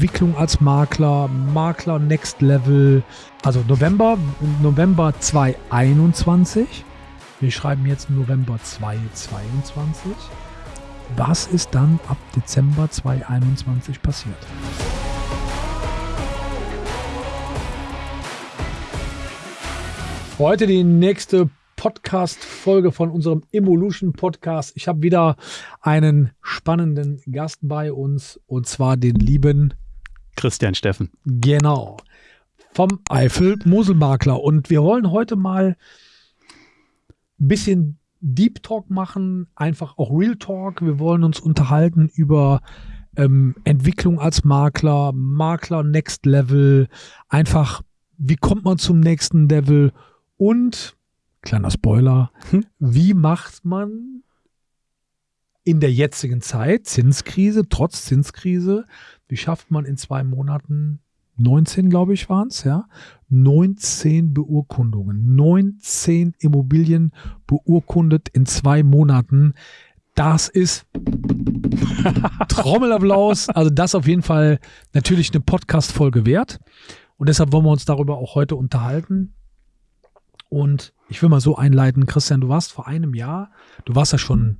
Entwicklung als Makler, Makler Next Level, also November, November 2021. Wir schreiben jetzt November 2022. Was ist dann ab Dezember 2021 passiert? Heute die nächste Podcast-Folge von unserem Evolution Podcast. Ich habe wieder einen spannenden Gast bei uns und zwar den lieben Christian Steffen. Genau. Vom Eifel Moselmakler. Und wir wollen heute mal ein bisschen Deep Talk machen, einfach auch Real Talk. Wir wollen uns unterhalten über ähm, Entwicklung als Makler, Makler Next Level, einfach, wie kommt man zum nächsten Level und, kleiner Spoiler, hm? wie macht man in der jetzigen Zeit, Zinskrise, trotz Zinskrise, wie schafft man in zwei Monaten 19, glaube ich, waren es, ja. 19 Beurkundungen, 19 Immobilien beurkundet in zwei Monaten. Das ist Trommelapplaus. Also das auf jeden Fall natürlich eine Podcast-Folge wert. Und deshalb wollen wir uns darüber auch heute unterhalten. Und ich will mal so einleiten, Christian, du warst vor einem Jahr, du warst ja schon,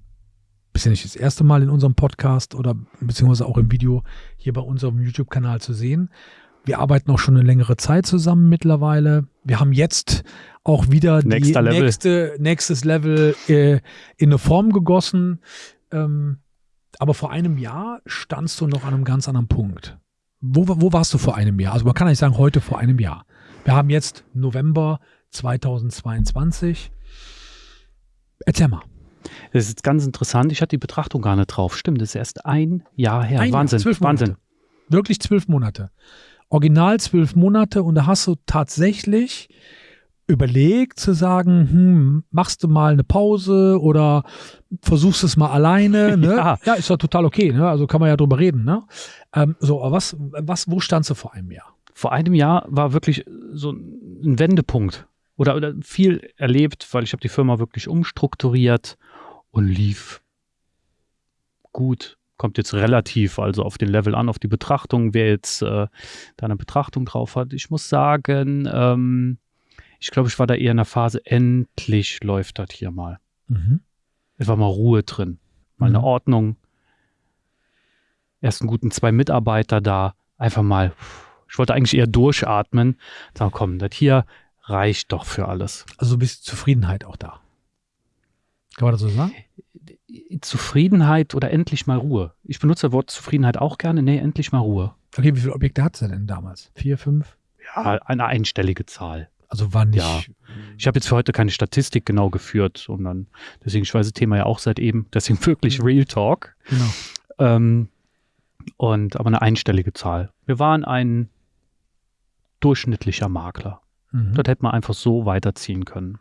bist ja nicht das erste Mal in unserem Podcast oder beziehungsweise auch im Video hier bei unserem YouTube-Kanal zu sehen. Wir arbeiten auch schon eine längere Zeit zusammen mittlerweile. Wir haben jetzt auch wieder die Level. nächste nächstes Level äh, in eine Form gegossen. Ähm, aber vor einem Jahr standst du noch an einem ganz anderen Punkt. Wo, wo warst du vor einem Jahr? Also man kann nicht sagen heute vor einem Jahr. Wir haben jetzt November 2022. Erzähl mal. Das ist ganz interessant. Ich hatte die Betrachtung gar nicht drauf. Stimmt, das ist erst ein Jahr her. Ein Wahnsinn. Jahr, Wahnsinn. Wirklich zwölf Monate. Original zwölf Monate und da hast du tatsächlich überlegt zu sagen, hm, machst du mal eine Pause oder versuchst es mal alleine. Ne? ja. ja, ist doch total okay. Ne? Also kann man ja drüber reden. Ne? Ähm, so, aber was, was, wo standst du vor einem Jahr? Vor einem Jahr war wirklich so ein Wendepunkt oder, oder viel erlebt, weil ich habe die Firma wirklich umstrukturiert und lief gut. Kommt jetzt relativ also auf den Level an, auf die Betrachtung, wer jetzt äh, da eine Betrachtung drauf hat. Ich muss sagen, ähm, ich glaube, ich war da eher in der Phase, endlich läuft das hier mal. Mhm. Es war mal Ruhe drin, mal mhm. eine Ordnung. Erst einen guten zwei Mitarbeiter da, einfach mal. Ich wollte eigentlich eher durchatmen. Sagen, komm, das hier reicht doch für alles. Also ein bisschen Zufriedenheit auch da. Kann man das so sagen? Zufriedenheit oder endlich mal Ruhe. Ich benutze das Wort Zufriedenheit auch gerne. Nee, endlich mal Ruhe. Okay, wie viele Objekte hat sie denn damals? Vier, fünf? Ja, eine einstellige Zahl. Also war nicht. Ja. Ich habe jetzt für heute keine Statistik genau geführt, sondern deswegen, ich weiß das Thema ja auch seit eben, deswegen wirklich Real Talk. Genau. Ähm, und aber eine einstellige Zahl. Wir waren ein durchschnittlicher Makler. Mhm. Das hätte man einfach so weiterziehen können.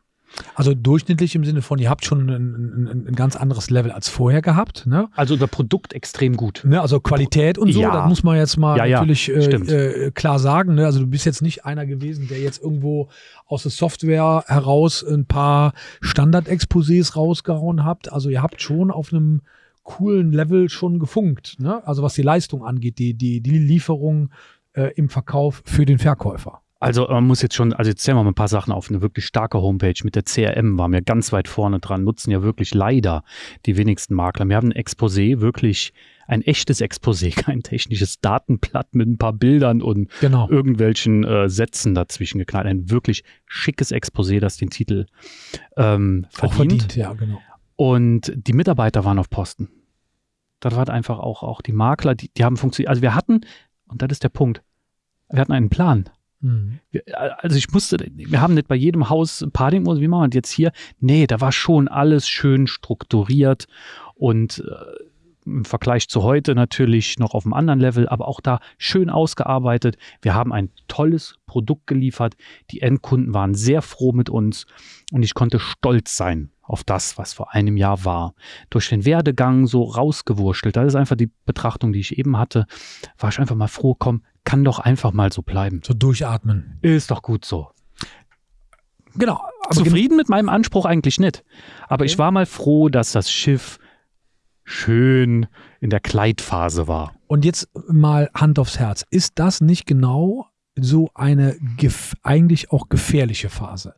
Also durchschnittlich im Sinne von, ihr habt schon ein, ein, ein ganz anderes Level als vorher gehabt. Ne? Also das Produkt extrem gut. Ne? Also Qualität und so, ja. das muss man jetzt mal ja, natürlich ja, äh, äh, klar sagen. Ne? Also du bist jetzt nicht einer gewesen, der jetzt irgendwo aus der Software heraus ein paar Standard-Exposés rausgehauen habt. Also ihr habt schon auf einem coolen Level schon gefunkt. Ne? Also was die Leistung angeht, die, die, die Lieferung äh, im Verkauf für den Verkäufer. Also man muss jetzt schon, also jetzt zählen wir mal ein paar Sachen auf. Eine wirklich starke Homepage mit der CRM waren wir ganz weit vorne dran, nutzen ja wirklich leider die wenigsten Makler. Wir haben ein Exposé, wirklich ein echtes Exposé, kein technisches Datenblatt mit ein paar Bildern und genau. irgendwelchen äh, Sätzen dazwischen geknallt. Ein wirklich schickes Exposé, das den Titel ähm, verdient. Auch verdient, ja, genau. Und die Mitarbeiter waren auf Posten. Das war einfach auch, auch die Makler, die, die haben funktioniert. Also wir hatten, und das ist der Punkt, wir hatten einen Plan. Mhm. Also ich musste, wir haben nicht bei jedem Haus Party, wie machen wir das jetzt hier? Nee, da war schon alles schön strukturiert und äh, im Vergleich zu heute natürlich noch auf einem anderen Level, aber auch da schön ausgearbeitet. Wir haben ein tolles Produkt geliefert. Die Endkunden waren sehr froh mit uns und ich konnte stolz sein auf das, was vor einem Jahr war. Durch den Werdegang so rausgewurschtelt, das ist einfach die Betrachtung, die ich eben hatte, war ich einfach mal froh, komm, kann doch einfach mal so bleiben. So durchatmen. Ist doch gut so. Genau. Zufrieden mit meinem Anspruch eigentlich nicht. Aber okay. ich war mal froh, dass das Schiff schön in der Kleidphase war. Und jetzt mal Hand aufs Herz. Ist das nicht genau so eine eigentlich auch gefährliche Phase?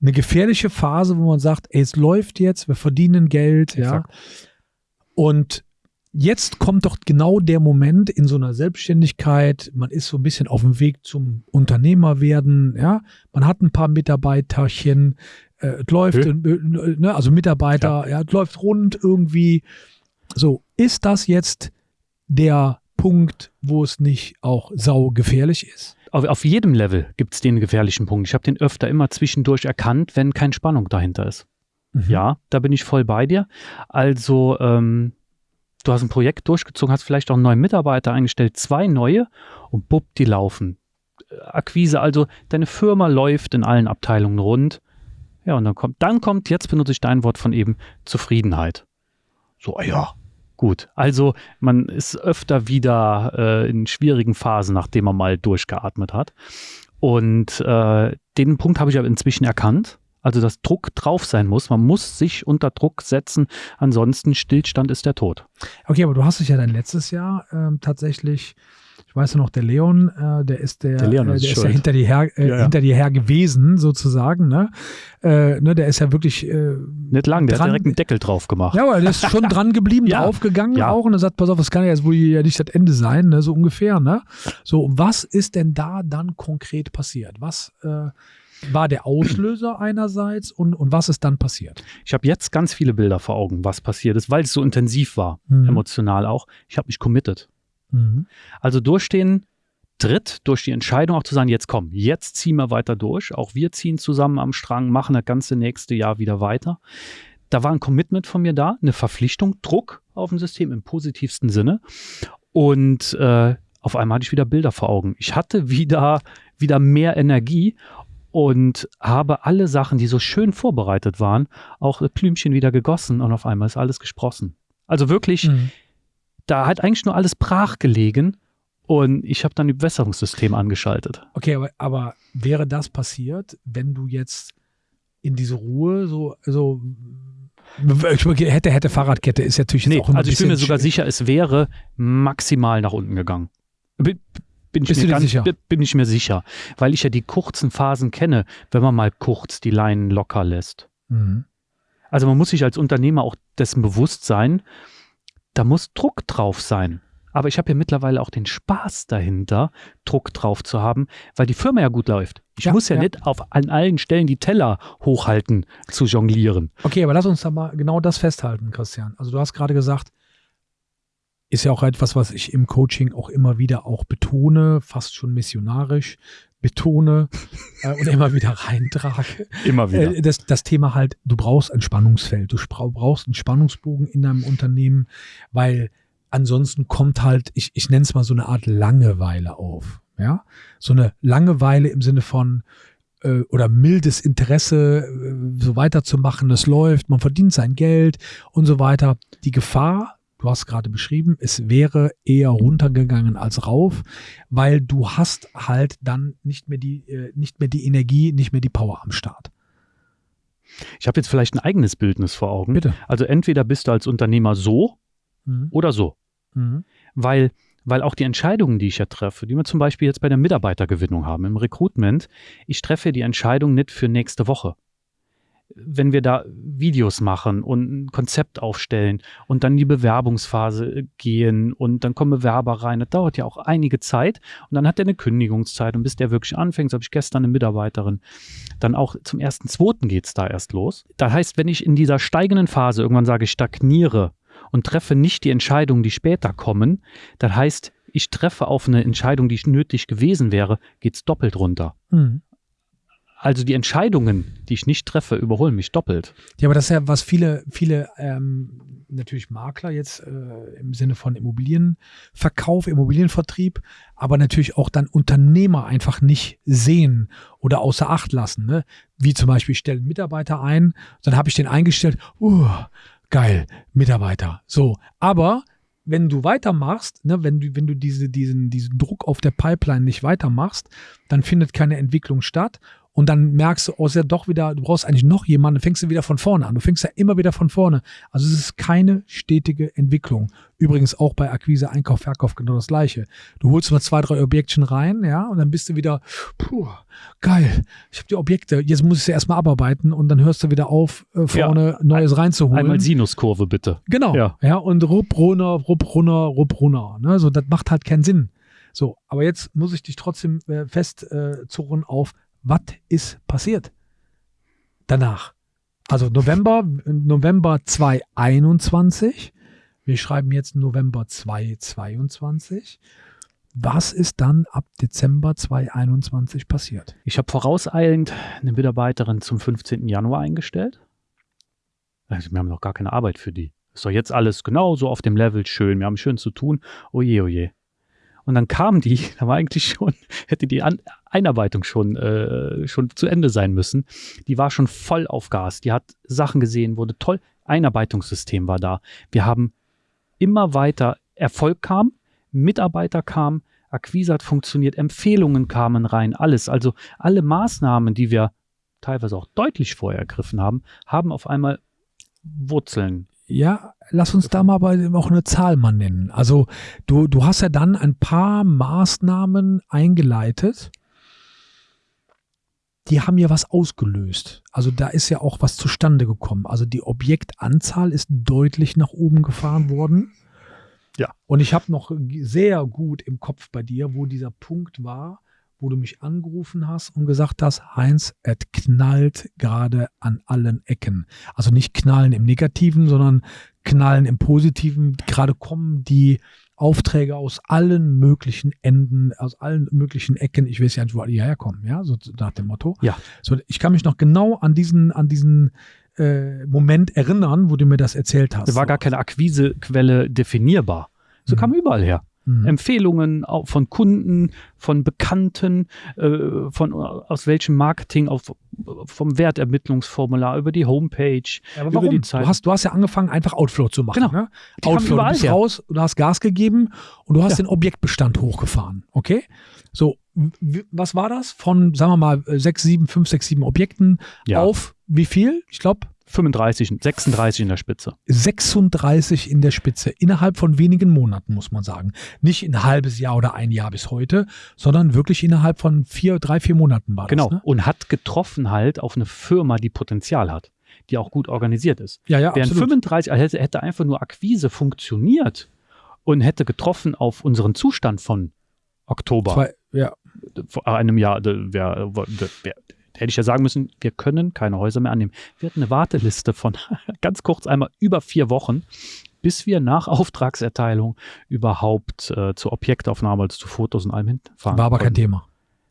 Eine gefährliche Phase, wo man sagt, ey, es läuft jetzt, wir verdienen Geld, Exakt. ja. Und jetzt kommt doch genau der Moment in so einer Selbstständigkeit, man ist so ein bisschen auf dem Weg zum Unternehmer werden, ja, man hat ein paar Mitarbeiterchen, äh, es läuft, äh, ne, also Mitarbeiter, ja. ja, es läuft rund irgendwie. So, ist das jetzt der Punkt, wo es nicht auch sau gefährlich ist? Auf, auf jedem Level gibt es den gefährlichen Punkt. Ich habe den öfter immer zwischendurch erkannt, wenn keine Spannung dahinter ist. Mhm. Ja, da bin ich voll bei dir. Also, ähm, du hast ein Projekt durchgezogen, hast vielleicht auch einen neuen Mitarbeiter eingestellt, zwei neue und bupp, die laufen. Akquise, also deine Firma läuft in allen Abteilungen rund. Ja, und dann kommt, dann kommt, jetzt benutze ich dein Wort von eben, Zufriedenheit. So, ja, gut. Also man ist öfter wieder äh, in schwierigen Phasen, nachdem man mal durchgeatmet hat. Und äh, den Punkt habe ich aber inzwischen erkannt. Also, dass Druck drauf sein muss. Man muss sich unter Druck setzen. Ansonsten Stillstand ist der Tod. Okay, aber du hast dich ja dann letztes Jahr ähm, tatsächlich ich weiß ja noch, der Leon, äh, der ist der, der, Leon ist, äh, der ist ja hinter dir her, äh, ja, ja. hinter dir her gewesen, sozusagen, ne? Äh, ne, der ist ja wirklich äh, nicht lang, der dran, hat direkt einen Deckel drauf gemacht. Ja, aber der ist schon dran geblieben, ja. draufgegangen auch und er sagt, pass auf, das kann ja jetzt wohl ja nicht das Ende sein, ne? So ungefähr, ne? So, was ist denn da dann konkret passiert? Was äh, war der Auslöser einerseits und, und was ist dann passiert? Ich habe jetzt ganz viele Bilder vor Augen, was passiert ist, weil es so intensiv war, mhm. emotional auch. Ich habe mich committed. Mhm. Also durch den Tritt, durch die Entscheidung auch zu sagen, jetzt komm, jetzt ziehen wir weiter durch. Auch wir ziehen zusammen am Strang, machen das ganze nächste Jahr wieder weiter. Da war ein Commitment von mir da, eine Verpflichtung, Druck auf dem System im positivsten Sinne. Und äh, auf einmal hatte ich wieder Bilder vor Augen. Ich hatte wieder, wieder mehr Energie und habe alle Sachen, die so schön vorbereitet waren, auch Blümchen wieder gegossen und auf einmal ist alles gesprossen. Also wirklich, mhm da hat eigentlich nur alles brach gelegen und ich habe dann die Bewässerungssystem angeschaltet. Okay, aber, aber, wäre das passiert, wenn du jetzt in diese Ruhe so, so hätte, hätte Fahrradkette ist natürlich jetzt nee, auch immer Also ich bin mir sogar sicher, es wäre maximal nach unten gegangen. Bin, ich, mir ganz, sicher? bin ich mir sicher, weil ich ja die kurzen Phasen kenne, wenn man mal kurz die Leinen locker lässt. Mhm. Also man muss sich als Unternehmer auch dessen bewusst sein, da muss Druck drauf sein. Aber ich habe ja mittlerweile auch den Spaß dahinter, Druck drauf zu haben, weil die Firma ja gut läuft. Ich ja, muss ja, ja, nicht auf an allen Stellen die Teller hochhalten zu jonglieren. Okay, aber lass uns da mal genau das festhalten, Christian. Also du hast gerade gesagt, ist ja auch etwas, was ich im Coaching auch immer wieder auch betone, fast schon missionarisch betone äh, und immer wieder reintrage. Immer wieder. Äh, das, das Thema halt, du brauchst ein Spannungsfeld, du brauchst einen Spannungsbogen in deinem Unternehmen, weil ansonsten kommt halt, ich, ich nenne es mal so eine Art Langeweile auf. Ja, so eine Langeweile im Sinne von, äh, oder mildes Interesse, äh, so weiterzumachen, es läuft, man verdient sein Geld und so weiter. Die Gefahr du hast gerade beschrieben, es wäre eher runtergegangen als rauf, weil du hast halt dann nicht mehr die, äh, nicht mehr die Energie, nicht mehr die Power am Start. Ich habe jetzt vielleicht ein eigenes Bildnis vor Augen. Bitte. Also entweder bist du als Unternehmer so mhm. oder so. Mhm. Weil, weil auch die Entscheidungen, die ich ja treffe, die wir zum Beispiel jetzt bei der Mitarbeitergewinnung haben, im Recruitment, ich treffe die Entscheidung nicht für nächste Woche wenn wir da Videos machen und ein Konzept aufstellen und dann die Bewerbungsphase gehen und dann kommen Bewerber rein, das dauert ja auch einige Zeit und dann hat er eine Kündigungszeit und bis der wirklich anfängt, so habe ich gestern eine Mitarbeiterin, dann auch zum ersten, zweiten geht es da erst los. Das heißt, wenn ich in dieser steigenden Phase irgendwann sage, ich stagniere und treffe nicht die Entscheidungen, die später kommen, das heißt, ich treffe auf eine Entscheidung, die nötig gewesen wäre, geht es doppelt runter. Mhm. Also die Entscheidungen, die ich nicht treffe, überholen mich doppelt. Ja, aber das ist ja, was viele, viele ähm, natürlich Makler jetzt äh, im Sinne von Immobilienverkauf, Immobilienvertrieb, aber natürlich auch dann Unternehmer einfach nicht sehen oder außer Acht lassen. Ne? Wie zum Beispiel, ich stelle einen Mitarbeiter ein, dann habe ich den eingestellt, uh, geil, Mitarbeiter. So, aber wenn du weitermachst, ne, wenn du, wenn du diese, diesen, diesen Druck auf der Pipeline nicht weitermachst, dann findet keine Entwicklung statt und dann merkst du, oh, ist ja doch wieder, du brauchst eigentlich noch jemanden, fängst du wieder von vorne an. Du fängst ja immer wieder von vorne. Also es ist keine stetige Entwicklung. Übrigens auch bei Akquise, Einkauf, Verkauf genau das gleiche. Du holst mal zwei, drei Objektchen rein, ja, und dann bist du wieder, puh, geil, ich habe die Objekte, jetzt muss ich sie erstmal abarbeiten und dann hörst du wieder auf, äh, vorne ja, Neues reinzuholen. Einmal Sinuskurve bitte. Genau, ja, ja und rupp, runter, rupp, runter, rupp, runter. Ne? So, das macht halt keinen Sinn. So, aber jetzt muss ich dich trotzdem äh, festzurren äh, auf, was ist passiert danach? Also November, November 2021. Wir schreiben jetzt November 2022. Was ist dann ab Dezember 2021 passiert? Ich habe vorauseilend eine Mitarbeiterin zum 15. Januar eingestellt. Also wir haben noch gar keine Arbeit für die. Ist doch jetzt alles genauso auf dem Level schön. Wir haben schön zu tun. Oje, oje. Und dann kam die, da war eigentlich schon, hätte die An Einarbeitung schon, äh, schon zu Ende sein müssen. Die war schon voll auf Gas. Die hat Sachen gesehen, wurde toll. Einarbeitungssystem war da. Wir haben immer weiter Erfolg kam, Mitarbeiter kamen, Akquise hat funktioniert, Empfehlungen kamen rein, alles. Also alle Maßnahmen, die wir teilweise auch deutlich vorher ergriffen haben, haben auf einmal Wurzeln ja, lass uns da mal auch eine Zahl mal nennen. Also du, du hast ja dann ein paar Maßnahmen eingeleitet, die haben ja was ausgelöst. Also da ist ja auch was zustande gekommen. Also die Objektanzahl ist deutlich nach oben gefahren worden. Ja. Und ich habe noch sehr gut im Kopf bei dir, wo dieser Punkt war, wo du mich angerufen hast und gesagt hast, Heinz, es knallt gerade an allen Ecken. Also nicht knallen im Negativen, sondern knallen im Positiven. Gerade kommen die Aufträge aus allen möglichen Enden, aus allen möglichen Ecken. Ich weiß ja nicht, wo die herkommen, ja, so nach dem Motto. Ja. So, ich kann mich noch genau an diesen, an diesen äh, Moment erinnern, wo du mir das erzählt hast. Da war gar keine Akquisequelle definierbar. So mhm. kam überall her mhm. Empfehlungen von Kunden, von Bekannten, äh, von aus welchem Marketing, auf, vom Wertermittlungsformular über die Homepage, ja, aber warum? die Zeit. Du hast, du hast ja angefangen, einfach Outflow zu machen. Genau. Ne? Outflow, du bist her. raus, du hast Gas gegeben und du hast ja. den Objektbestand hochgefahren. Okay? So, was war das? Von, sagen wir mal, 6, 7, 5, 6, 7 Objekten ja. auf wie viel? Ich glaube, 35, 36 in der Spitze. 36 in der Spitze. Innerhalb von wenigen Monaten, muss man sagen. Nicht ein halbes Jahr oder ein Jahr bis heute, sondern wirklich innerhalb von vier, drei, vier Monaten war genau. das. Genau. Ne? Und hat getroffen halt auf eine Firma, die Potenzial hat, die auch gut organisiert ist. Ja, ja, Während absolut. 35, also hätte, hätte einfach nur Akquise funktioniert und hätte getroffen auf unseren Zustand von Oktober. Zwei, ja. Vor einem Jahr, wäre wär, hätte ich ja sagen müssen, wir können keine Häuser mehr annehmen. Wir hatten eine Warteliste von ganz kurz einmal über vier Wochen, bis wir nach Auftragserteilung überhaupt äh, zur Objektaufnahme, also zu Fotos und allem hinfahren. War aber kein Thema.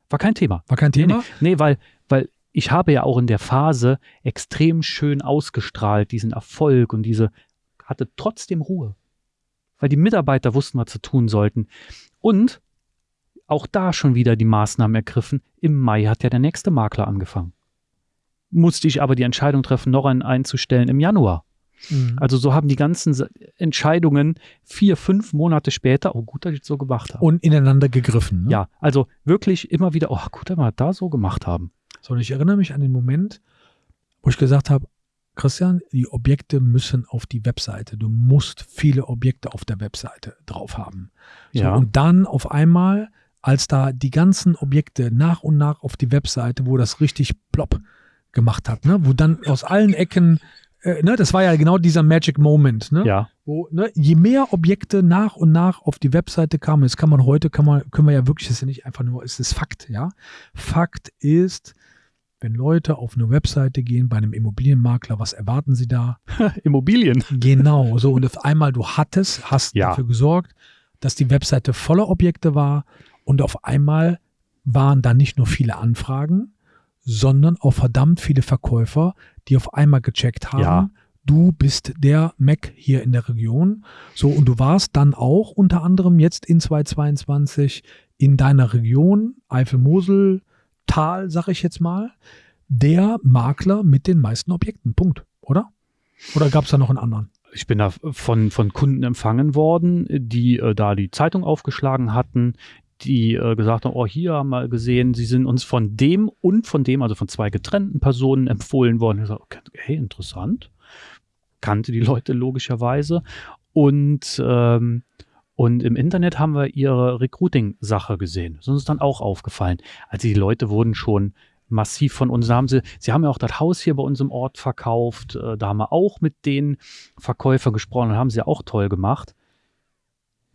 War kein Thema. War kein Thema? Nee, nee, nee, weil, weil ich habe ja auch in der Phase extrem schön ausgestrahlt, diesen Erfolg und diese, hatte trotzdem Ruhe. Weil die Mitarbeiter wussten, was sie tun sollten. Und auch da schon wieder die Maßnahmen ergriffen. Im Mai hat ja der nächste Makler angefangen. Musste ich aber die Entscheidung treffen, noch einen einzustellen im Januar. Mhm. Also so haben die ganzen Entscheidungen vier, fünf Monate später, oh gut, dass ich es so gemacht habe. Und ineinander gegriffen. Ne? Ja, also wirklich immer wieder, oh gut, dass wir da so gemacht haben. So, und ich erinnere mich an den Moment, wo ich gesagt habe, Christian, die Objekte müssen auf die Webseite. Du musst viele Objekte auf der Webseite drauf haben. So, ja. Und dann auf einmal als da die ganzen Objekte nach und nach auf die Webseite, wo das richtig plopp gemacht hat, ne? wo dann aus allen Ecken, äh, ne? das war ja genau dieser Magic Moment, ne? ja. wo ne? je mehr Objekte nach und nach auf die Webseite kamen, das kann man heute, kann man, können wir ja wirklich, das ist ja nicht einfach nur, es ist Fakt, ja. Fakt ist, wenn Leute auf eine Webseite gehen bei einem Immobilienmakler, was erwarten sie da? Immobilien. Genau, so und auf einmal du hattest, hast ja. dafür gesorgt, dass die Webseite voller Objekte war und auf einmal waren da nicht nur viele Anfragen, sondern auch verdammt viele Verkäufer, die auf einmal gecheckt haben, ja. du bist der Mac hier in der Region. So, und du warst dann auch unter anderem jetzt in 2022 in deiner Region, Eifel-Mosel, Tal, sag ich jetzt mal, der Makler mit den meisten Objekten. Punkt, oder? Oder gab es da noch einen anderen? Ich bin da von, von Kunden empfangen worden, die äh, da die Zeitung aufgeschlagen hatten, die äh, gesagt haben, oh, hier haben wir gesehen, sie sind uns von dem und von dem, also von zwei getrennten Personen empfohlen worden. Ich sage, okay, hey, interessant. Kannte die Leute logischerweise. Und, ähm, und im Internet haben wir ihre Recruiting-Sache gesehen. Das ist uns dann auch aufgefallen. Also die Leute wurden schon massiv von uns. Haben sie, sie haben ja auch das Haus hier bei uns im Ort verkauft. Äh, da haben wir auch mit den Verkäufern gesprochen und haben sie auch toll gemacht.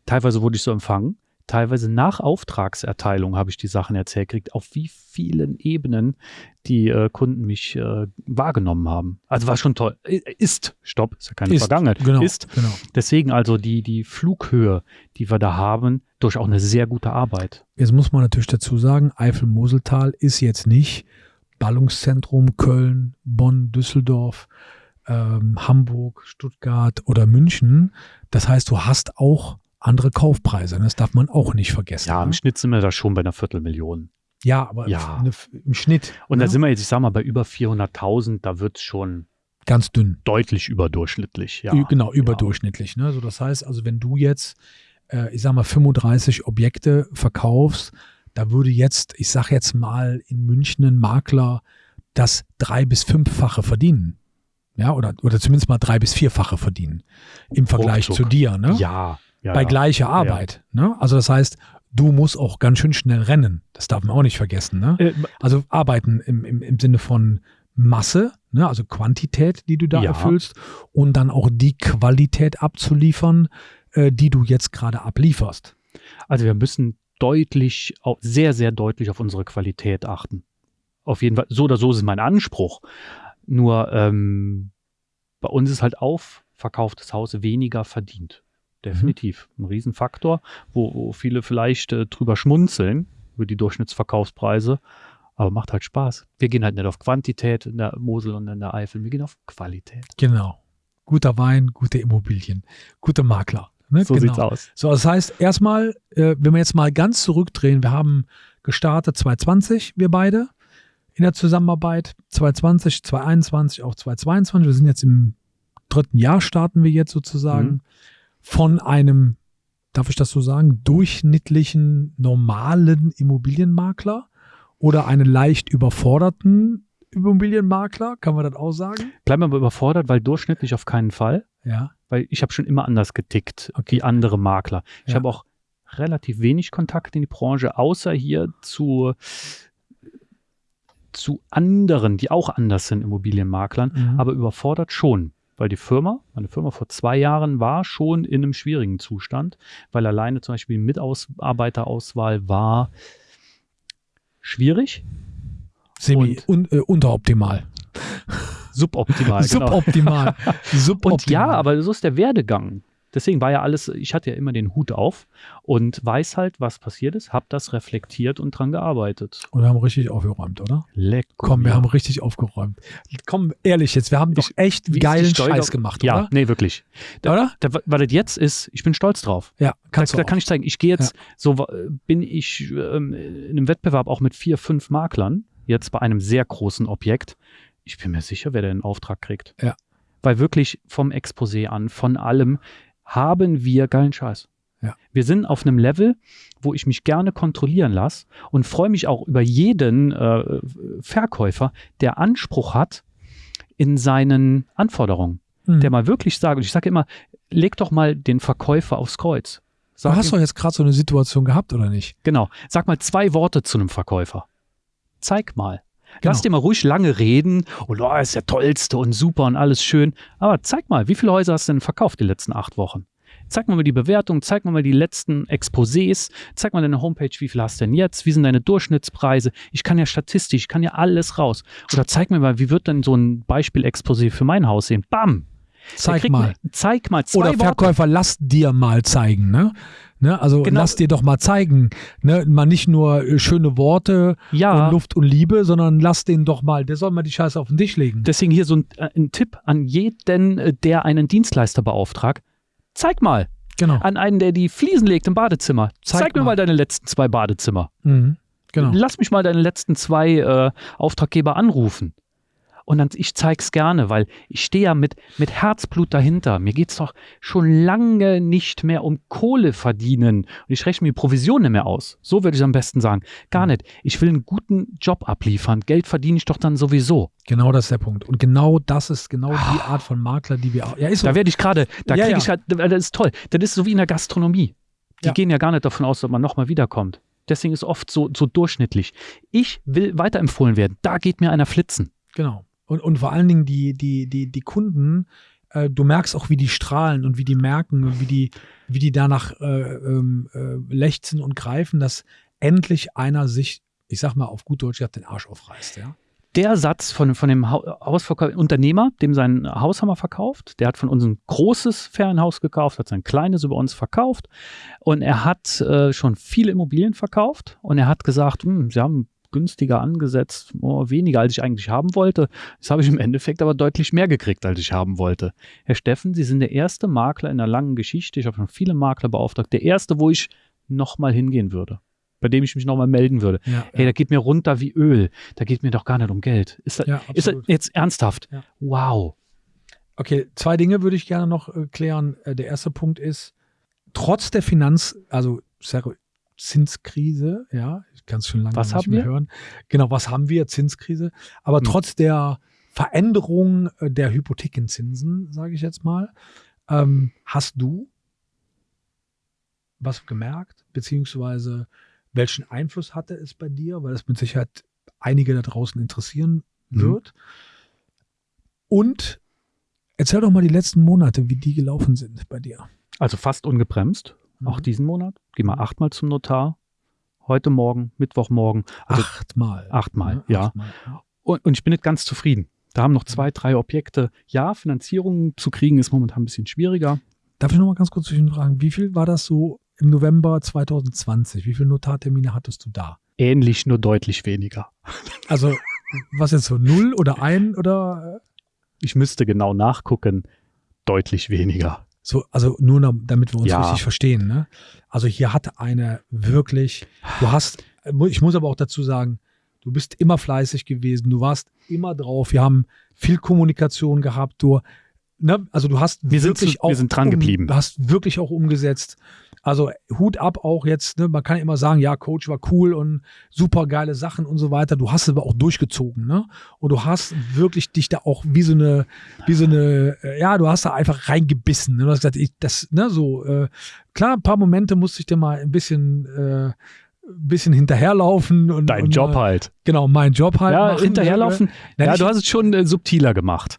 Teilweise wurde ich so empfangen teilweise nach Auftragserteilung habe ich die Sachen erzählt gekriegt, auf wie vielen Ebenen die äh, Kunden mich äh, wahrgenommen haben. Also war schon toll. Ist, stopp, ist ja keine ist, Vergangenheit. Genau, ist. Genau. Deswegen also die, die Flughöhe, die wir da haben, durch auch eine sehr gute Arbeit. Jetzt muss man natürlich dazu sagen, Eifel-Moseltal ist jetzt nicht Ballungszentrum Köln, Bonn, Düsseldorf, ähm, Hamburg, Stuttgart oder München. Das heißt, du hast auch andere Kaufpreise. Das darf man auch nicht vergessen. Ja, im ne? Schnitt sind wir da schon bei einer Viertelmillion. Ja, aber ja. im Schnitt. Und ne? da sind wir jetzt, ich sag mal, bei über 400.000, da wird es schon ganz dünn. Deutlich überdurchschnittlich, ja. Genau, überdurchschnittlich. Ne? Also das heißt, also wenn du jetzt, äh, ich sag mal, 35 Objekte verkaufst, da würde jetzt, ich sag jetzt mal, in München ein Makler das drei- bis fünffache verdienen. Ja, oder, oder zumindest mal drei- bis vierfache verdienen. Im Vergleich Ruckzuck. zu dir, ne? Ja, ja, bei gleicher Arbeit. Ne? Also das heißt, du musst auch ganz schön schnell rennen. Das darf man auch nicht vergessen. Ne? Äh, also arbeiten im, im, im Sinne von Masse, ne? also Quantität, die du da ja. erfüllst und dann auch die Qualität abzuliefern, äh, die du jetzt gerade ablieferst. Also wir müssen deutlich, sehr, sehr deutlich auf unsere Qualität achten. Auf jeden Fall, so oder so ist mein Anspruch. Nur ähm, bei uns ist halt auf verkauftes Haus weniger verdient. Definitiv. Mhm. Ein Riesenfaktor, wo, wo viele vielleicht äh, drüber schmunzeln, über die Durchschnittsverkaufspreise. Aber macht halt Spaß. Wir gehen halt nicht auf Quantität in der Mosel und in der Eifel, wir gehen auf Qualität. Genau. Guter Wein, gute Immobilien, gute Makler. Ne? So genau. sieht's aus. So, das heißt, erstmal, äh, wenn wir jetzt mal ganz zurückdrehen, wir haben gestartet 2020, wir beide in der Zusammenarbeit, 2020, 2021, auch 2022. Wir sind jetzt im dritten Jahr, starten wir jetzt sozusagen. Mhm von einem, darf ich das so sagen, durchschnittlichen, normalen Immobilienmakler oder einen leicht überforderten Immobilienmakler, kann man das auch sagen? Bleiben wir aber überfordert, weil durchschnittlich auf keinen Fall. Ja. Weil ich habe schon immer anders getickt okay. wie andere Makler. Ich ja. habe auch relativ wenig Kontakt in die Branche, außer hier zu, zu anderen, die auch anders sind, Immobilienmaklern, mhm. aber überfordert schon weil die Firma, meine Firma vor zwei Jahren war schon in einem schwierigen Zustand, weil alleine zum Beispiel die Mitarbeiterauswahl war schwierig. Semi un, äh, unteroptimal. Suboptimal. Genau. Suboptimal. Suboptimal. Und ja, aber so ist der Werdegang. Deswegen war ja alles, ich hatte ja immer den Hut auf und weiß halt, was passiert ist, habe das reflektiert und dran gearbeitet. Und wir haben richtig aufgeräumt, oder? Leck. Komm, wir ja. haben richtig aufgeräumt. Komm, ehrlich jetzt, wir haben doch echt ich, geilen Scheiß gemacht, ja, oder? Ja, nee, wirklich. Da, oder? Da, was das jetzt ist, ich bin stolz drauf. Ja, kannst da, du da kann ich zeigen, ich gehe jetzt, ja. so bin ich ähm, in einem Wettbewerb auch mit vier, fünf Maklern, jetzt bei einem sehr großen Objekt. Ich bin mir sicher, wer den Auftrag kriegt. Ja. Weil wirklich vom Exposé an, von allem, haben wir geilen Scheiß. Ja. Wir sind auf einem Level, wo ich mich gerne kontrollieren lasse und freue mich auch über jeden äh, Verkäufer, der Anspruch hat in seinen Anforderungen. Mhm. Der mal wirklich sagt, und ich sage immer, leg doch mal den Verkäufer aufs Kreuz. Sag du hast ihm, doch jetzt gerade so eine Situation gehabt, oder nicht? Genau. Sag mal zwei Worte zu einem Verkäufer. Zeig mal. Genau. Lass dir mal ruhig lange reden und oh, ist der tollste und super und alles schön. Aber zeig mal, wie viele Häuser hast du denn verkauft die letzten acht Wochen? Zeig mal die Bewertung, zeig mal die letzten Exposés, zeig mal deine Homepage, wie viel hast du denn jetzt, wie sind deine Durchschnittspreise. Ich kann ja statistisch, ich kann ja alles raus. Oder zeig mir mal, wie wird denn so ein Beispiel-Exposé für mein Haus sehen? Bam! Zeig mal. Zeig mal. Zwei Oder Verkäufer, Worte. lass dir mal zeigen. Ne? Ne? Also genau. lass dir doch mal zeigen. Ne? Mal nicht nur äh, schöne Worte ja. und Luft und Liebe, sondern lass den doch mal, der soll mal die Scheiße auf den Tisch legen. Deswegen hier so ein, äh, ein Tipp an jeden, äh, der einen Dienstleister beauftragt. Zeig mal. Genau. An einen, der die Fliesen legt im Badezimmer. Zeig, Zeig mir mal deine letzten zwei Badezimmer. Mhm. Genau. Lass mich mal deine letzten zwei äh, Auftraggeber anrufen. Und dann, ich zeig's gerne, weil ich stehe ja mit, mit Herzblut dahinter. Mir geht's doch schon lange nicht mehr um Kohle verdienen. Und ich rechne mir Provisionen mehr aus. So würde ich am besten sagen. Gar nicht. Ich will einen guten Job abliefern. Geld verdiene ich doch dann sowieso. Genau das ist der Punkt. Und genau das ist genau die ah. Art von Makler, die wir auch. Ja, ist so. Da werde ich gerade, da ja, kriege ja. ich halt, das ist toll. Das ist so wie in der Gastronomie. Die ja. gehen ja gar nicht davon aus, dass man nochmal wiederkommt. Deswegen ist oft so, so durchschnittlich. Ich will weiterempfohlen werden. Da geht mir einer flitzen. Genau. Und, und vor allen Dingen die, die, die, die Kunden, äh, du merkst auch, wie die strahlen und wie die merken und wie die, wie die danach äh, ähm, äh, lechzen und greifen, dass endlich einer sich, ich sag mal auf gut Deutsch, den Arsch aufreißt, ja. Der Satz von, von dem Hausverkäufer, Unternehmer, dem sein Haus haben wir verkauft, der hat von uns ein großes Ferienhaus gekauft, hat sein kleines über uns verkauft und er hat äh, schon viele Immobilien verkauft und er hat gesagt, hm, sie haben günstiger angesetzt, oh, weniger als ich eigentlich haben wollte. Das habe ich im Endeffekt aber deutlich mehr gekriegt, als ich haben wollte. Herr Steffen, Sie sind der erste Makler in einer langen Geschichte. Ich habe schon viele Makler beauftragt. Der erste, wo ich nochmal hingehen würde bei dem ich mich nochmal melden würde. Ja, hey, ja. da geht mir runter wie Öl. Da geht mir doch gar nicht um Geld. Ist das, ja, ist das jetzt ernsthaft? Wow. Okay, zwei Dinge würde ich gerne noch äh, klären. Äh, der erste Punkt ist, trotz der Finanz, also Zinskrise, ja, ich kann es schon lange was nicht mehr wir? hören. Genau, was haben wir? Zinskrise. Aber hm. trotz der Veränderung äh, der Hypothekenzinsen, sage ich jetzt mal, ähm, hast du was gemerkt, beziehungsweise welchen Einfluss hatte es bei dir? Weil das mit Sicherheit einige da draußen interessieren mhm. wird. Mhm. Und erzähl doch mal die letzten Monate, wie die gelaufen sind bei dir. Also fast ungebremst, mhm. auch diesen Monat. Geh mal achtmal zum Notar. Heute Morgen, Mittwochmorgen. Also achtmal. Achtmal, ja. Achtmal. Und, und ich bin nicht ganz zufrieden. Da haben noch zwei, mhm. drei Objekte. Ja, Finanzierung zu kriegen ist momentan ein bisschen schwieriger. Darf ich noch mal ganz kurz zwischenfragen, wie viel war das so im November 2020. Wie viele Notartermine hattest du da? Ähnlich, nur deutlich weniger. Also, was jetzt so, null oder ein oder? Ich müsste genau nachgucken. Deutlich weniger. So, also nur damit wir uns ja. richtig verstehen. Ne? Also hier hatte eine wirklich, du hast, ich muss aber auch dazu sagen, du bist immer fleißig gewesen, du warst immer drauf, wir haben viel Kommunikation gehabt, du, ne, also du hast wir wirklich sind zu, auch, wir sind dran geblieben. Um, hast wirklich auch umgesetzt. Also Hut ab auch jetzt, ne? man kann immer sagen, ja, Coach war cool und super geile Sachen und so weiter. Du hast aber auch durchgezogen, ne? Und du hast wirklich dich da auch wie so eine, wie so eine, äh, ja, du hast da einfach reingebissen. Ne? Du hast gesagt, ich, das, ne, so, äh, klar, ein paar Momente musste ich dir mal ein bisschen, äh, bisschen hinterherlaufen und dein und, Job halt. Genau, mein Job halt. Ja, machen. hinterherlaufen. Ja, ja, du hast es schon äh, subtiler gemacht.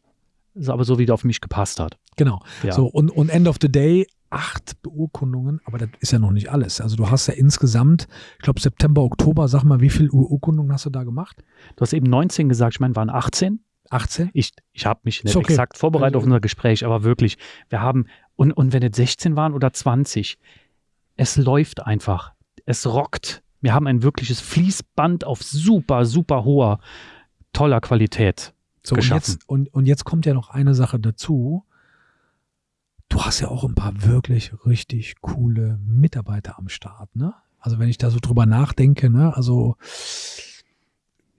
Ist aber so, wie der auf mich gepasst hat. Genau. Ja. So, und, und End of the Day acht Beurkundungen, aber das ist ja noch nicht alles. Also du hast ja insgesamt, ich glaube September, Oktober, sag mal, wie viele Beurkundungen hast du da gemacht? Du hast eben 19 gesagt, ich meine, waren 18. 18? Ich, ich habe mich nicht okay. exakt vorbereitet also, auf unser Gespräch, aber wirklich, wir haben, und, und wenn es 16 waren oder 20, es läuft einfach. Es rockt. Wir haben ein wirkliches Fließband auf super, super hoher, toller Qualität. So, geschaffen. Und jetzt, und, und jetzt kommt ja noch eine Sache dazu du hast ja auch ein paar wirklich richtig coole Mitarbeiter am Start, ne? Also wenn ich da so drüber nachdenke, ne? Also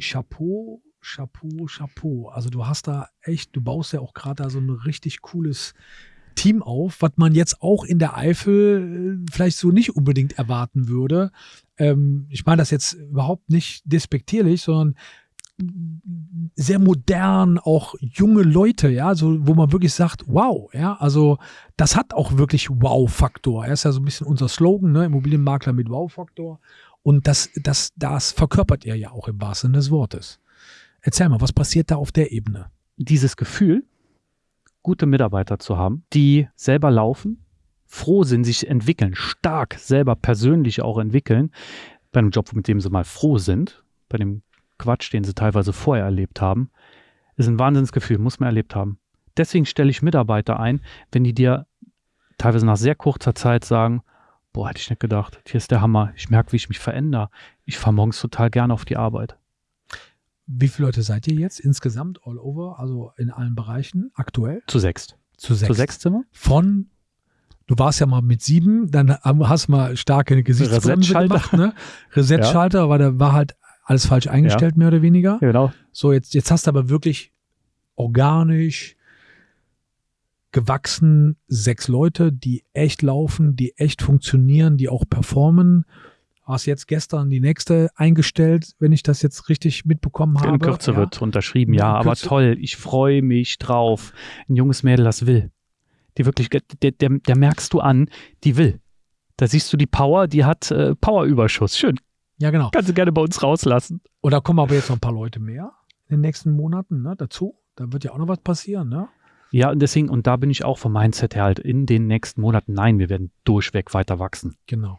Chapeau, Chapeau, Chapeau. Also du hast da echt, du baust ja auch gerade da so ein richtig cooles Team auf, was man jetzt auch in der Eifel äh, vielleicht so nicht unbedingt erwarten würde. Ähm, ich meine das jetzt überhaupt nicht despektierlich, sondern sehr modern, auch junge Leute, ja, so, wo man wirklich sagt, wow, ja, also das hat auch wirklich Wow-Faktor. Er ist ja so ein bisschen unser Slogan, ne, Immobilienmakler mit Wow-Faktor. Und das, das, das verkörpert er ja auch im wahrsten Sinne des Wortes. Erzähl mal, was passiert da auf der Ebene? Dieses Gefühl, gute Mitarbeiter zu haben, die selber laufen, froh sind, sich entwickeln, stark selber persönlich auch entwickeln, bei einem Job, mit dem sie mal froh sind, bei dem Quatsch, den sie teilweise vorher erlebt haben, ist ein Wahnsinnsgefühl, muss man erlebt haben. Deswegen stelle ich Mitarbeiter ein, wenn die dir teilweise nach sehr kurzer Zeit sagen, boah, hätte ich nicht gedacht, hier ist der Hammer, ich merke, wie ich mich verändere. Ich fahre morgens total gerne auf die Arbeit. Wie viele Leute seid ihr jetzt insgesamt all over, also in allen Bereichen aktuell? Zu sechst. Zu sechs. Zu sechs Zimmer? Von, du warst ja mal mit sieben, dann hast du mal starke Gesichtsbremse gemacht, ne? Reset-Schalter, ja. weil da war halt alles falsch eingestellt, ja. mehr oder weniger. Genau. So, jetzt, jetzt hast du aber wirklich organisch, gewachsen, sechs Leute, die echt laufen, die echt funktionieren, die auch performen. Hast jetzt gestern die nächste eingestellt, wenn ich das jetzt richtig mitbekommen habe. In Kürze ja. wird unterschrieben, ja, aber toll. Ich freue mich drauf. Ein junges Mädel, das will. Die wirklich, der, der, der merkst du an, die will. Da siehst du die Power, die hat äh, Powerüberschuss. Schön. Ja, genau. Kannst du gerne bei uns rauslassen. Und da kommen aber jetzt noch ein paar Leute mehr in den nächsten Monaten ne, dazu. Da wird ja auch noch was passieren, ne? Ja, und deswegen, und da bin ich auch vom Mindset her halt in den nächsten Monaten, nein, wir werden durchweg weiter wachsen. Genau.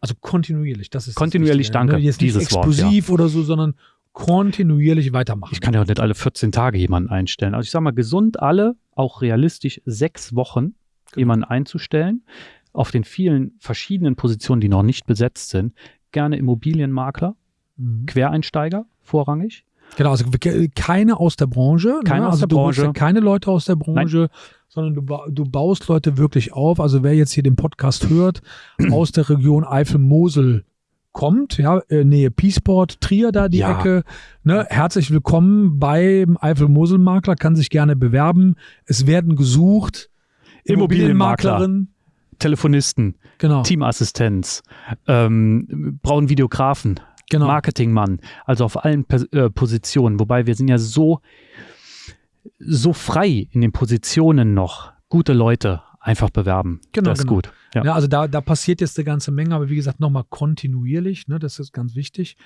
Also kontinuierlich, das ist Kontinuierlich, das danke. Ne? Jetzt nicht explosiv Wort, ja. oder so, sondern kontinuierlich weitermachen. Ich kann ja auch nicht alle 14 Tage jemanden einstellen. Also ich sage mal, gesund alle, auch realistisch sechs Wochen genau. jemanden einzustellen, auf den vielen verschiedenen Positionen, die noch nicht besetzt sind. Gerne Immobilienmakler, mhm. Quereinsteiger vorrangig. Genau, also keine aus der Branche. Ne? Keine ne? aus also der Branche. Ja keine Leute aus der Branche, Nein. sondern du, du baust Leute wirklich auf. Also wer jetzt hier den Podcast hört, aus der Region Eifel-Mosel kommt, ja, äh, Nähe Peaceport, Trier da die ja. Ecke. Ne? Herzlich willkommen beim Eifel-Mosel-Makler, kann sich gerne bewerben. Es werden gesucht. Immobilienmaklerin. Telefonisten, genau. Teamassistenz, ähm, brauchen Videografen, genau. Marketingmann, also auf allen äh, Positionen. Wobei wir sind ja so, so frei in den Positionen noch. Gute Leute einfach bewerben. Genau, das ist genau. gut. Ja. ja. also da, da passiert jetzt eine ganze Menge, aber wie gesagt, nochmal kontinuierlich, ne, das ist ganz wichtig.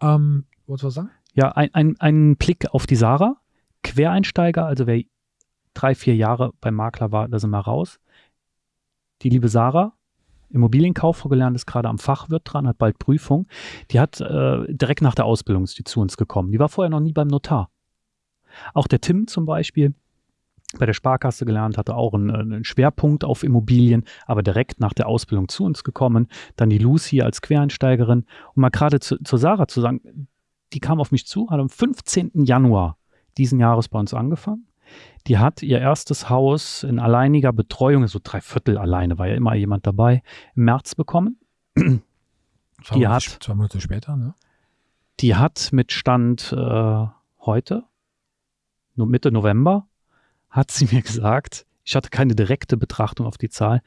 Ähm, wolltest du was sagen? Ja, ein, ein, ein Blick auf die Sarah. Quereinsteiger, also wer drei, vier Jahre beim Makler war, da sind wir raus. Die liebe Sarah, Immobilienkauffrau gelernt, ist gerade am Fachwirt dran, hat bald Prüfung. Die hat äh, direkt nach der Ausbildung ist die zu uns gekommen. Die war vorher noch nie beim Notar. Auch der Tim zum Beispiel, bei der Sparkasse gelernt, hatte auch einen, einen, Schwerpunkt auf Immobilien, aber direkt nach der Ausbildung zu uns gekommen. Dann die Lucy als Quereinsteigerin. Und mal gerade zu, zu Sarah zu sagen, die kam auf mich zu, hat am 15. Januar diesen Jahres bei uns angefangen. Die hat ihr erstes Haus in alleiniger Betreuung, so drei Viertel alleine, war ja immer jemand dabei, im März bekommen. Zwei die hat, zwei Monate später, ne? Die hat mit Stand äh, heute, Mitte November, hat sie mir gesagt, ich hatte keine direkte Betrachtung auf die Zahl,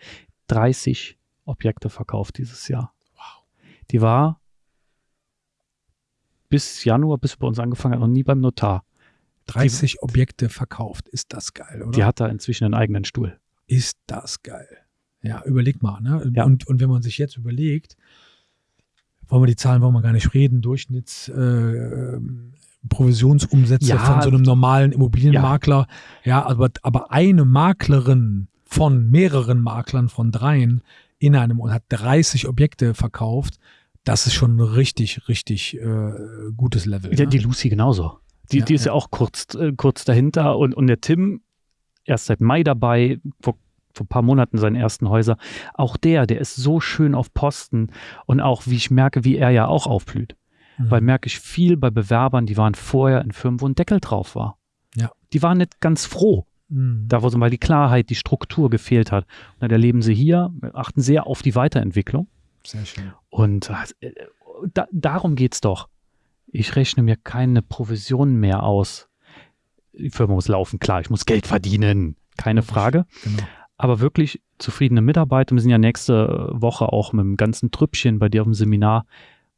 30 Objekte verkauft dieses Jahr. Wow. Die war bis Januar, bis bei uns angefangen hat, noch nie beim Notar. 30 die, Objekte verkauft. Ist das geil, oder? Die hat da inzwischen einen eigenen Stuhl. Ist das geil. Ja, überleg mal. Ne? Ja. Und, und wenn man sich jetzt überlegt, wollen wir die Zahlen, wollen wir gar nicht reden, Durchschnitts äh, Provisionsumsätze ja, von so einem normalen Immobilienmakler. Ja, ja aber, aber eine Maklerin von mehreren Maklern, von dreien in einem und hat 30 Objekte verkauft, das ist schon ein richtig, richtig äh, gutes Level. Ja, ne? Die Lucy genauso. Die, ja, die ist ja, auch kurz, äh, kurz dahinter und, und der Tim, erst seit Mai dabei, vor, vor ein paar Monaten seinen ersten Häuser. Auch der, der ist so schön auf Posten und auch, wie ich merke, wie er ja auch aufblüht. Mhm. Weil merke ich viel bei Bewerbern, die waren vorher in Firmen, wo ein Deckel drauf war. Ja. Die waren nicht ganz froh. Mhm. Da, wo so mal die Klarheit, die Struktur gefehlt hat. Und dann erleben sie hier, achten sehr auf die Weiterentwicklung. Sehr schön. Und äh, da, darum geht es doch. Ich rechne mir keine Provision mehr aus. Die Firma muss laufen, klar, ich muss Geld verdienen, keine Frage. Genau. Aber wirklich zufriedene Mitarbeiter. Wir sind ja nächste Woche auch mit dem ganzen Trüppchen bei dir auf dem Seminar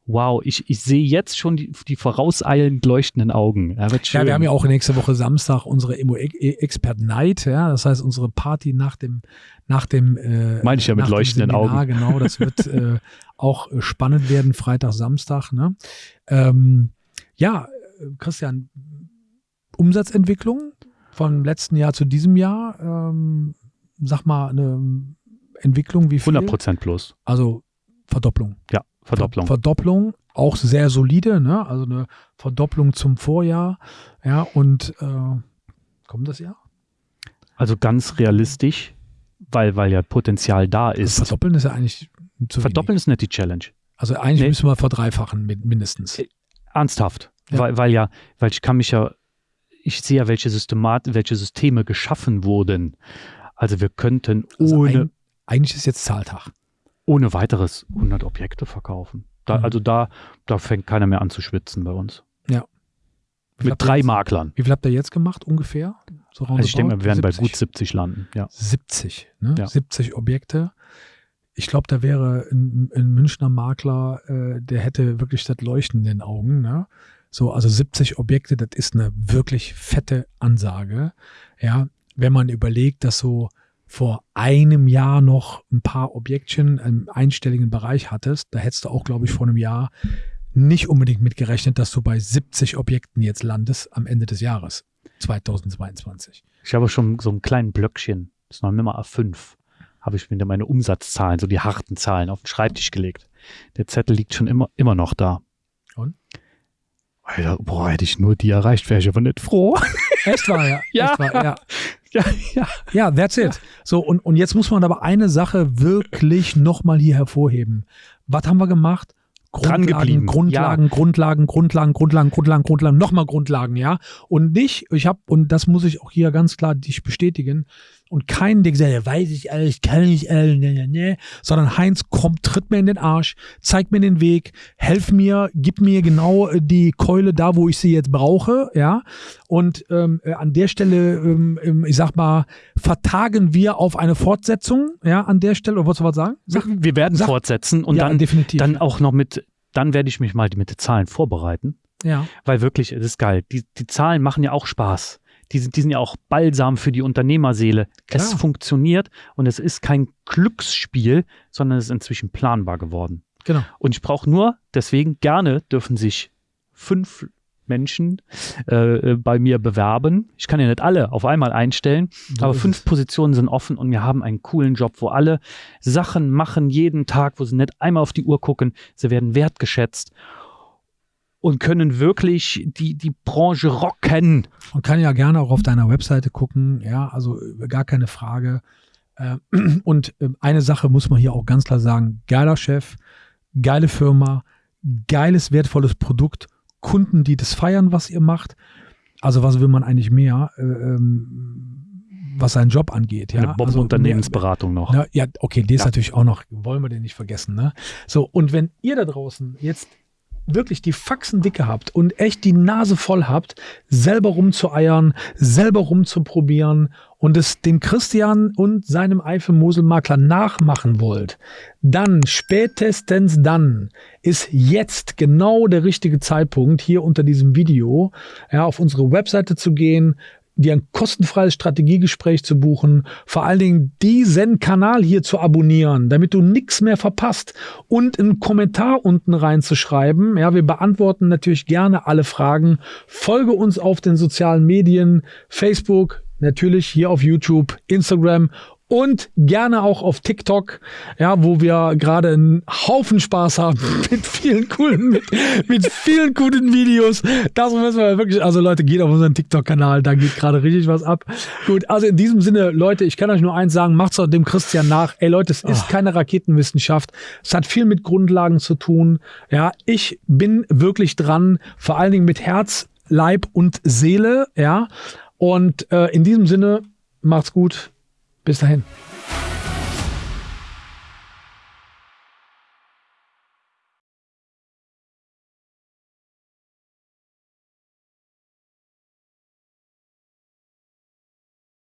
wow, ich, ich sehe jetzt schon die, die vorauseilend leuchtenden Augen. Ja, ja, wir haben ja auch nächste Woche Samstag unsere Emo Expert Night, ja, das heißt unsere Party nach dem, nach dem, äh, meine ich ja mit leuchtenden Seminar, Augen. Genau, das wird äh, auch spannend werden, Freitag, Samstag. Ne? Ähm, ja, Christian, Umsatzentwicklung vom letzten Jahr zu diesem Jahr, ähm, sag mal eine Entwicklung wie viel? 100 Prozent plus. Also Verdopplung. Ja. Verdopplung. Verdopplung, auch sehr solide, ne? Also eine Verdopplung zum Vorjahr. Ja, und äh, kommt das Jahr? Also ganz realistisch, weil, weil ja Potenzial da also ist. Also verdoppeln ist ja eigentlich zu Verdoppeln wenig. ist nicht die Challenge. Also eigentlich nee. müssen wir verdreifachen mindestens. Äh, ernsthaft. Ja. Weil, weil ja, weil ich kann mich ja, ich sehe ja, welche Systemat, welche Systeme geschaffen wurden. Also wir könnten also ohne. Ein, eigentlich ist jetzt Zahltag ohne weiteres 100 Objekte verkaufen. Da, mhm. Also da, da fängt keiner mehr an zu schwitzen bei uns. Ja. Mit drei jetzt, Maklern. Wie viel habt ihr jetzt gemacht ungefähr? So also ich denke, wir werden 70. bei gut 70 landen. Ja. 70, ne? Ja. 70 Objekte. Ich glaube, da wäre ein, ein Münchner Makler, äh, der hätte wirklich das Leuchten in den Augen. Ne? So, also 70 Objekte, das ist eine wirklich fette Ansage. Ja, wenn man überlegt, dass so vor einem Jahr noch ein paar Objektchen im einstelligen Bereich hattest, da hättest du auch, glaube ich, vor einem Jahr nicht unbedingt mitgerechnet, dass du bei 70 Objekten jetzt landest am Ende des Jahres 2022. Ich habe schon so ein kleines Blöckchen, das ist noch Nummer A5, habe ich mir meine Umsatzzahlen, so die harten Zahlen auf den Schreibtisch gelegt. Der Zettel liegt schon immer, immer noch da. Und? Alter, boah, hätte ich nur die erreicht, wäre ich aber nicht froh. Echt war, ja. ja. Echt war, ja. Ja, ja. Ja, that's it. So, und, und jetzt muss man aber eine Sache wirklich nochmal hier hervorheben. Was haben wir gemacht? Grundlagen, Grundlagen, ja. Grundlagen, Grundlagen, Grundlagen, Grundlagen, Grundlagen, nochmal Grundlagen, ja. Und nicht, ich habe, und das muss ich auch hier ganz klar dich bestätigen, und keinen, der gesagt hat, weiß ich alles, kann ich alles, ne, ne, ne, sondern Heinz kommt, tritt mir in den Arsch, zeigt mir den Weg, helf mir, gib mir genau äh, die Keule da, wo ich sie jetzt brauche, ja. Und ähm, äh, an der Stelle, ähm, ähm, ich sag mal, vertagen wir auf eine Fortsetzung, ja, an der Stelle, oder wolltest du was sagen? Sag, wir werden sag, fortsetzen und ja, dann, definitiv. dann auch noch mit, dann werde ich mich mal mit den Zahlen vorbereiten. Ja. Weil wirklich, es ist geil. Die, die Zahlen machen ja auch Spaß die sind, die sind ja auch Balsam für die Unternehmerseele. Klar. Es funktioniert und es ist kein Glücksspiel, sondern es ist inzwischen planbar geworden. Genau. Und ich brauche nur, deswegen gerne dürfen sich fünf Menschen äh, bei mir bewerben. Ich kann ja nicht alle auf einmal einstellen, so aber fünf es. Positionen sind offen und wir haben einen coolen Job, wo alle Sachen machen jeden Tag, wo sie nicht einmal auf die Uhr gucken. Sie werden wertgeschätzt und können wirklich die, die Branche rocken. Man kann ja gerne auch auf deiner Webseite gucken, ja, also äh, gar keine Frage. Äh, und ähm, eine Sache muss man hier auch ganz klar sagen: geiler Chef, geile Firma, geiles, wertvolles Produkt, Kunden, die das feiern, was ihr macht. Also, was will man eigentlich mehr? Äh, ähm, was seinen Job angeht. Ja? Eine also, Unternehmensberatung noch. Na, ja, okay, die ist ja. natürlich auch noch, wollen wir den nicht vergessen. Ne? So, und wenn ihr da draußen jetzt wirklich die Faxen dicke habt und echt die Nase voll habt, selber rumzueiern, selber rumzuprobieren und es dem Christian und seinem Eifel-Mosel-Makler nachmachen wollt, dann, spätestens dann, ist jetzt genau der richtige Zeitpunkt, hier unter diesem Video ja, auf unsere Webseite zu gehen, dir ein kostenfreies Strategiegespräch zu buchen, vor allen Dingen diesen Kanal hier zu abonnieren, damit du nichts mehr verpasst und einen Kommentar unten reinzuschreiben. Ja, wir beantworten natürlich gerne alle Fragen. Folge uns auf den sozialen Medien, Facebook, natürlich hier auf YouTube, Instagram und gerne auch auf TikTok, ja, wo wir gerade einen Haufen Spaß haben mit vielen coolen, mit, mit vielen guten Videos. Das müssen wir wirklich, also Leute, geht auf unseren TikTok-Kanal, da geht gerade richtig was ab. Gut, also in diesem Sinne, Leute, ich kann euch nur eins sagen, macht's dem Christian nach. Ey Leute, es ist oh. keine Raketenwissenschaft. Es hat viel mit Grundlagen zu tun. Ja, ich bin wirklich dran, vor allen Dingen mit Herz, Leib und Seele, ja. Und äh, in diesem Sinne, macht's gut. Bis dahin.